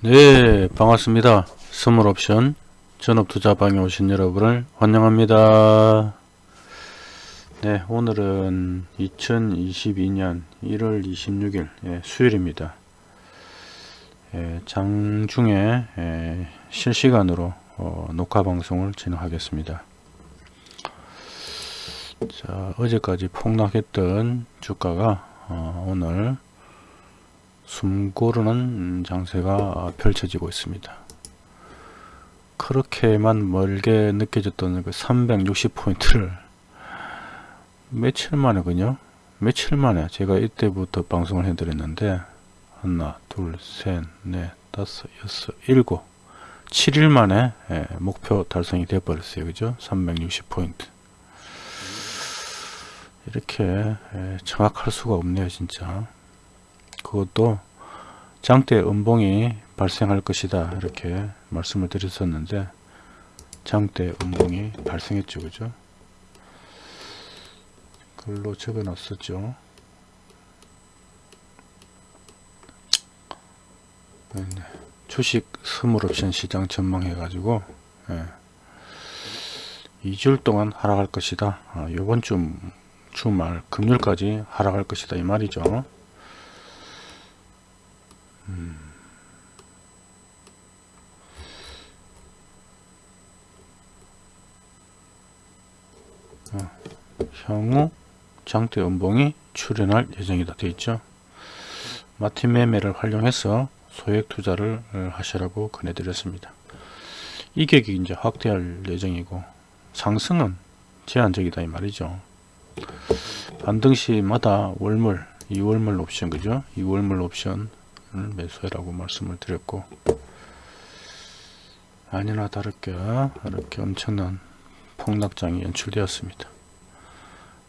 네 반갑습니다. 선물옵션 전업투자방에 오신 여러분을 환영합니다. 네 오늘은 2022년 1월 26일 예, 수요일입니다. 예, 장중에 예, 실시간으로 어, 녹화 방송을 진행하겠습니다. 자 어제까지 폭락했던 주가가 어, 오늘 숨 고르는 장세가 펼쳐지고 있습니다. 그렇게만 멀게 느껴졌던 그 360포인트를 며칠 만에 그요 며칠 만에 제가 이때부터 방송을 해드렸는데 하나 둘셋넷 다섯 여섯 일곱 7일 만에 예, 목표 달성이 되어 버렸어요. 그죠? 360포인트. 이렇게 예, 정확할 수가 없네요 진짜 그것도 장대 음봉이 발생할 것이다 이렇게 말씀을 드렸었는데 장대 음봉이 발생했죠. 그죠? 글로 적어 놨었죠. 네, 주식 선물옵션 시장 전망해 가지고 예, 2주일 동안 하락할 것이다. 아, 요번 주 주말 금요일까지 하락할 것이다 이 말이죠 음. 어, 향후 장대 음봉이 출현할 예정이다. 되어 있죠? 마틴 매매를 활용해서 소액 투자를 어, 하시라고 권해드렸습니다. 이격이 이제 확대할 예정이고 상승은 제한적이다 이 말이죠. 반등 시마다 월물 2월물 옵션 그죠? 2월물 옵션 매수해라고 말씀을 드렸고 아니나 다를게 이렇게 엄청난 폭락장이 연출되었습니다.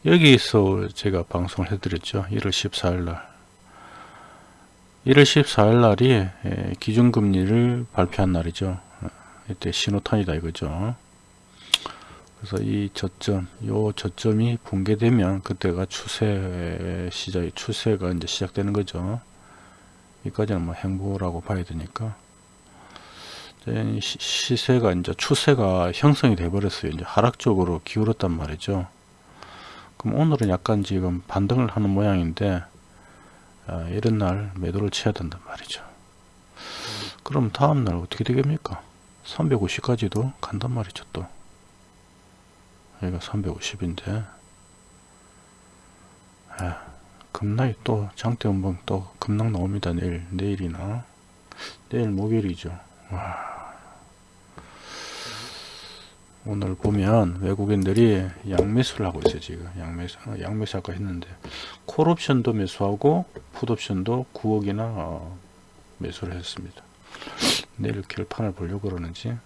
여기서 제가 방송을 해드렸죠. 1월 14일날 1월 14일날이 기준금리를 발표한 날이죠. 이때 신호탄이다 이거죠. 그래서 이 저점, 요 저점이 붕괴되면 그때가 추세 시작이 추세가 이제 시작되는 거죠. 여기까지는 뭐 행보라고 봐야 되니까. 시세가 이제 추세가 형성이 돼 버렸어요. 이제 하락적으로 기울었단 말이죠. 그럼 오늘은 약간 지금 반등을 하는 모양인데 아, 이런 날 매도를 쳐야 된단 말이죠. 그럼 다음날 어떻게 되겠습니까? 350까지도 간단 말이죠 또. 여기가 350인데. 아. 급락이 또 장대 음봉 또 급락 나옵니다 내일. 내일이나. 내일 목요일이죠. 와. 오늘 보면 외국인들이 양매수를 하고 있어요 지금. 양매수 어, 양매수 아까 했는데. 콜옵션도 매수하고 풋옵션도 9억이나 어, 매수를 했습니다. 내일 결판을 보려고 그러는지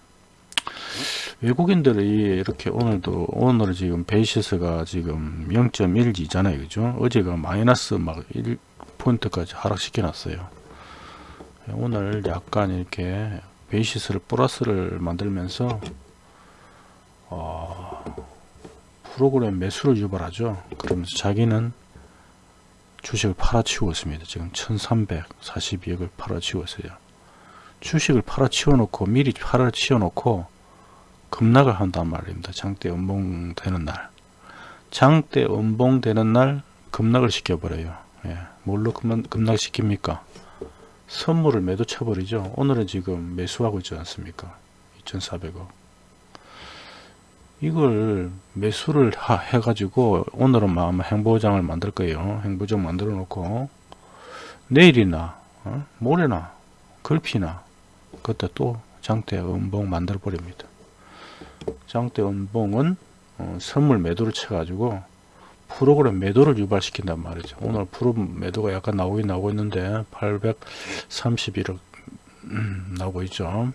외국인들이 이렇게 오늘도 오늘 지금 베이시스가 지금 0.12잖아요. 그죠? 어제가 마이너스 막 1포인트까지 하락시켜 놨어요. 오늘 약간 이렇게 베이시스를 플러스를 만들면서 어, 프로그램 매수를 유발하죠. 그러면서 자기는 주식을 팔아치우고 있습니다. 지금 1342억을 팔아치우고 있어요. 주식을 팔아치워 놓고 미리 팔아치워 놓고 급락을 한단 말입니다. 장대 음봉 되는 날. 장대 음봉 되는 날 급락을 시켜버려요. 예. 뭘로 급락, 급락시킵니까? 선물을 매도 쳐버리죠. 오늘은 지금 매수하고 있지 않습니까? 2,400억. 이걸 매수를 하, 해가지고 오늘은 아마 행보장을 만들 거예요. 행보장 만들어 놓고 내일이나 어? 모레나 글피나 그때 또 장대 음봉 만들어 버립니다. 장대 은봉은 어, 선물 매도를 쳐가지고 프로그램 매도를 유발시킨단 말이죠. 오늘 프로 매도가 약간 나오긴 나오고 있는데 831억 음, 나오고 있죠.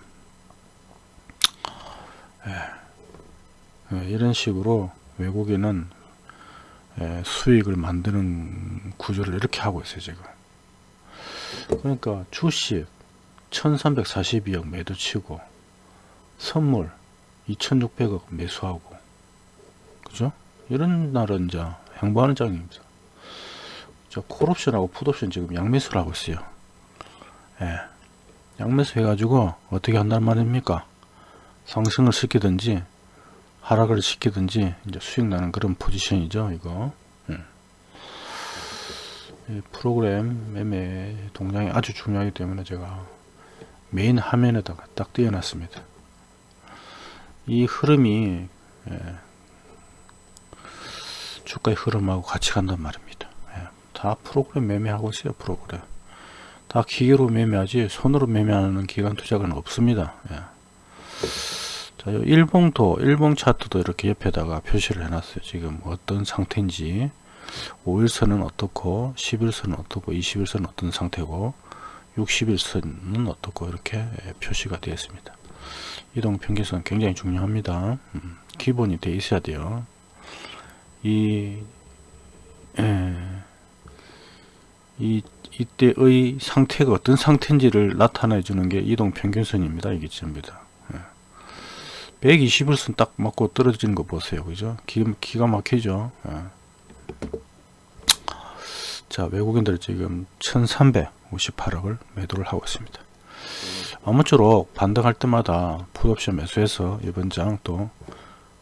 예. 예, 이런 식으로 외국인은 예, 수익을 만드는 구조를 이렇게 하고 있어요 지금 그러니까 주식 1342억 매도 치고 선물 2600억 매수하고 그죠? 이런 날은 이제 행보하는 장입니다. 저 콜옵션하고 풋옵션 지금 양매수를 하고 있어요. 예. 양매수 해가지고 어떻게 한단 말입니까? 상승을 시키든지 하락을 시키든지 이제 수익 나는 그런 포지션이죠 이거 음. 이 프로그램 매매 동향이 아주 중요하기 때문에 제가 메인 화면에다가 딱 띄워놨습니다 이 흐름이 예, 주가의 흐름하고 같이 간단 말입니다. 예, 다 프로그램 매매하고 있어요 프로그램. 다 기계로 매매하지 손으로 매매하는 기관 투자는 없습니다. 예. 자, 요 일봉도 일봉 차트도 이렇게 옆에다가 표시를 해놨어요. 지금 어떤 상태인지. 5일선은 어떻고 10일선은 어떻고 21선은 어떤 상태고 60일선은 어떻고 이렇게 예, 표시가 되어 있습니다 이동 평균선 굉장히 중요합니다. 음, 기본이 돼 있어야 돼요. 이, 에, 이 이때의 상태가 어떤 상태인지를 나타내 주는 게 이동 평균선입니다. 이게 전부다. 120일선 딱 맞고 떨어지는 거 보세요. 그죠? 기, 기가 막히죠? 예. 자 외국인들 지금 1358억을 매도를 하고 있습니다 아무쪼록 반등할 때마다 풋옵션 매수해서 이번 장 또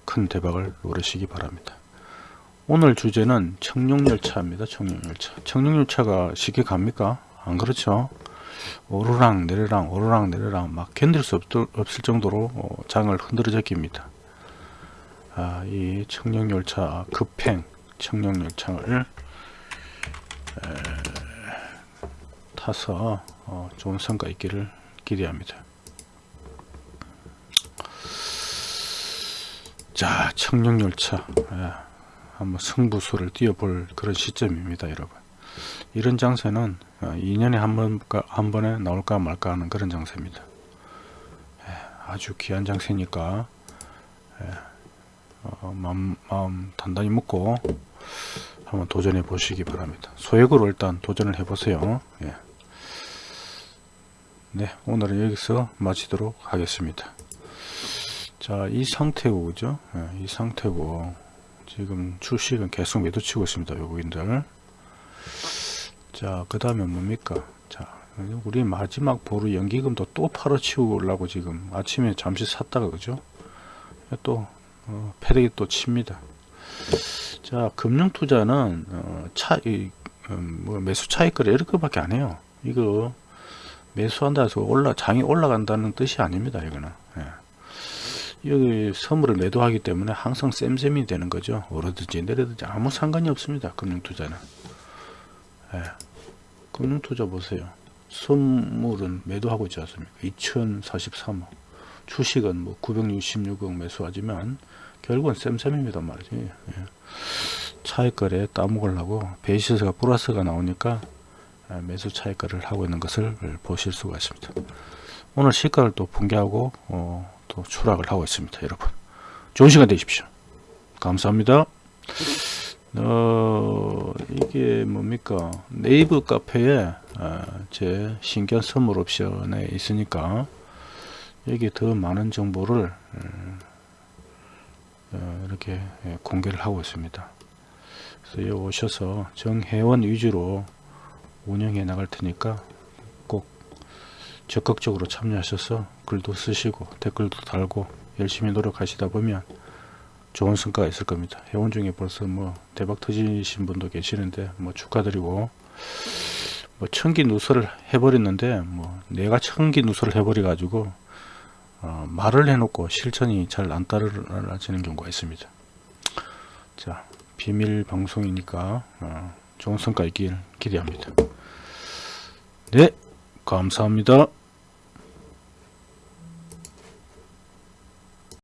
큰 대박을 노리시기 바랍니다. 오늘 주제는 청룡열차입니다 청룡열차. 청룡열차가 쉽게 갑니까? 안 그렇죠? 오르락 내리락 오르락 내리락 막 견딜 수 없 을 정도로 어, 장을 흔들어 제깁니다. 아, 이 청룡열차 급행 청룡열차를 타서 어, 좋은 성과 있기를 기대합니다. 자 청룡열차. 예, 한번 승부수를 띄워볼 그런 시점입니다 여러분. 이런 장세는 2년에 어, 한, 번, 한 번에 나올까 말까 하는 그런 장세입니다. 예, 아주 귀한 장세니까 예, 어, 마음, 마음 단단히 먹고 한번 도전해 보시기 바랍니다. 소액으로 일단 도전을 해 보세요. 예. 네 오늘은 여기서 마치도록 하겠습니다. 자 이 상태고 그죠? 예, 이 상태고 지금 주식은 계속 매도치고 있습니다 외국인들. 자 그 다음에 뭡니까? 자 우리 마지막 보루 연기금도 또 팔아치우려고 지금 아침에 잠시 샀다가 그죠? 또 어, 패대기 또 칩니다. 자 금융투자는 어, 차, 이, 음, 뭐 매수 차익거래 이렇게 밖에 안 해요. 이거 매수한다 해서 올라 장이 올라간다는 뜻이 아닙니다 이거는. 예. 여기 선물을 매도하기 때문에 항상 쌤쌤이 되는 거죠. 오르든지 내리든지 아무 상관이 없습니다 금융투자는. 예. 금융투자 보세요. 선물은 매도하고 있지 않습니까? 2043억 주식은 뭐 966억 매수하지만 결국은 쌤쌤입니다 말이지. 예. 차익거래 따먹으려고 베이시스가 플러스가 나오니까 아, 매수 차익거래를 하고 있는 것을 보실 수가 있습니다. 오늘 시가를 또 붕괴하고 어, 또 추락을 하고 있습니다 여러분. 좋은 시간 되십시오. 감사합니다. 어, 이게 뭡니까? 네이버 카페에 어, 제 신견 선물 옵션에 있으니까 여기 더 많은 정보를 어, 이렇게 예, 공개를 하고 있습니다. 그래서 여기 오셔서 정회원 위주로 운영해 나갈 테니까 꼭 적극적으로 참여하셔서 글도 쓰시고 댓글도 달고 열심히 노력하시다 보면 좋은 성과가 있을 겁니다. 회원 중에 벌써 뭐 대박 터지신 분도 계시는데 뭐 축하드리고 뭐 천기 누설을 해버렸는데 뭐 내가 천기 누설을 해버려 가지고 어, 말을 해놓고 실천이 잘 안 따라지는 경우가 있습니다. 자, 비밀 방송이니까 어, 좋은 성과 있길 기대합니다. 네, 감사합니다.